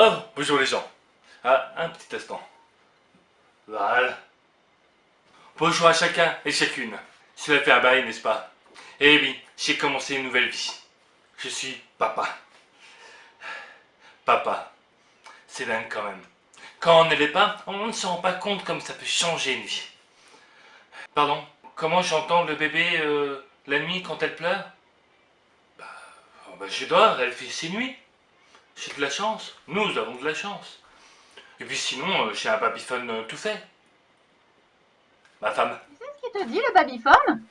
Oh, bonjour les gens. Ah, un petit instant. Voilà. Bonjour à chacun et chacune. Cela fait un bail, n'est-ce pas? Eh oui, j'ai commencé une nouvelle vie. Je suis papa. Papa. C'est dingue quand même. Quand on ne l'est pas, on ne se rend pas compte comme ça peut changer une vie. Pardon Comment j'entends le bébé euh, la nuit quand elle pleure? Bah, oh, bah, je dors, elle fait ses nuits. J'ai de la chance. Nous avons de la chance. Et puis sinon, euh, j'ai un babyphone euh, tout fait. Ma femme. C'est ce qu'il te dit, le babyphone?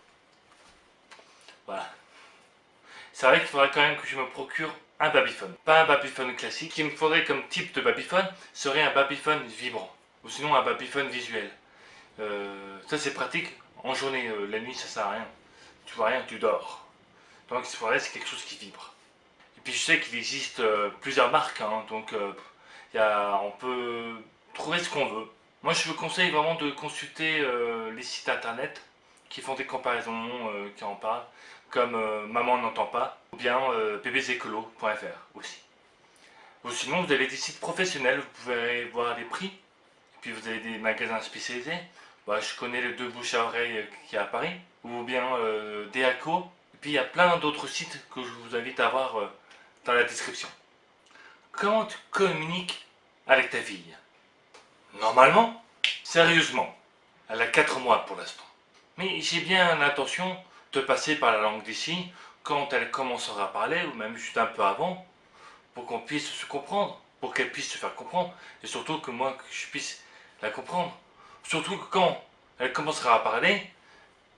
Voilà. C'est vrai qu'il faudrait quand même que je me procure un babyphone. Pas un babyphone classique. Ce qu'il me faudrait comme type de babyphone serait un babyphone vibrant. Ou sinon un babyphone visuel. Euh, ça c'est pratique. En journée, la nuit ça sert à rien. Tu vois rien, tu dors. Donc il faudrait c'est quelque chose qui vibre puis je sais qu'il existe euh, plusieurs marques, hein, donc euh, y a, on peut trouver ce qu'on veut. Moi je vous conseille vraiment de consulter euh, les sites internet qui font des comparaisons, qui en parlent, comme Maman n'entend pas, ou bien bébésécolo.fr aussi. Ou sinon vous avez des sites professionnels, vous pouvez voir les prix, puis vous avez des magasins spécialisés. Bah, je connais les deux bouches à oreille qui a à Paris, ou bien Deaco, et puis il y a plein d'autres sites que je vous invite à voir la description. Comment tu communiques avec ta fille? Normalement, sérieusement, elle a 4 mois pour l'instant. Mais j'ai bien l'intention de passer par la langue signes quand elle commencera à parler, ou même juste un peu avant, pour qu'on puisse se comprendre, pour qu'elle puisse se faire comprendre, et surtout que moi, je puisse la comprendre. Surtout que quand elle commencera à parler,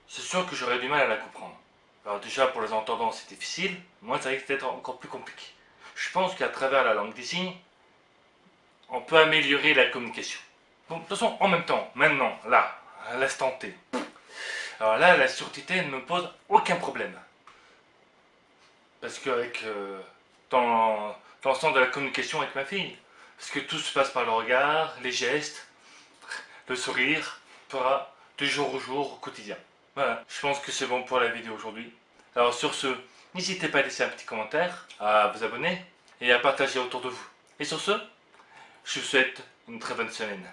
c'est sûr que j'aurai du mal à la comprendre. Alors déjà pour les entendants c'est difficile, moi ça risque d'être encore plus compliqué. Je pense qu'à travers la langue des signes, on peut améliorer la communication. Bon, de toute façon, en même temps, maintenant, là, à l'instant T, alors là, la surdité ne me pose aucun problème. Parce qu'avec, euh, dans, sens de la communication avec ma fille, parce que tout se passe par le regard, les gestes, le sourire, jour au jour, au quotidien. Voilà, je pense que c'est bon pour la vidéo aujourd'hui. Alors sur ce, n'hésitez pas à laisser un petit commentaire, à vous abonner et à partager autour de vous. Et sur ce, je vous souhaite une très bonne semaine.